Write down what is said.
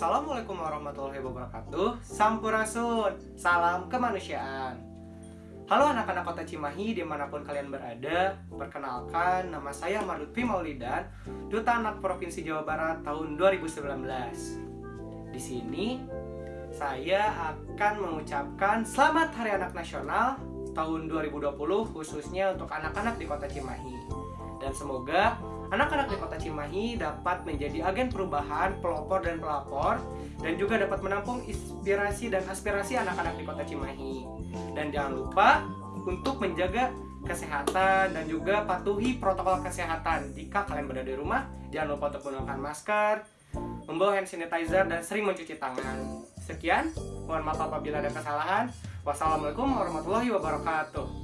Assalamualaikum warahmatullahi wabarakatuh. Sampurasun. Salam kemanusiaan. Halo anak-anak kota Cimahi di mana pun kalian berada Perkenalkan nama saya Marutfi Maulidan Duta Anak Provinsi Jawa Barat tahun 2019 Di sini saya akan mengucapkan Selamat Hari Anak Nasional tahun 2020 khususnya untuk anak-anak di kota Cimahi dan semoga anak-anak di kota Cimahi dapat menjadi agen perubahan, pelopor dan pelapor dan juga dapat menampung inspirasi dan aspirasi anak-anak di kota Cimahi. Dan jangan lupa untuk menjaga kesehatan dan juga patuhi protokol kesehatan. Jika kalian berada di rumah, jangan lupa untuk menggunakan masker, membawa hand sanitizer dan sering mencuci tangan. Sekian, mohon maaf apabila ada kesalahan. Wassalamualaikum warahmatullahi wabarakatuh.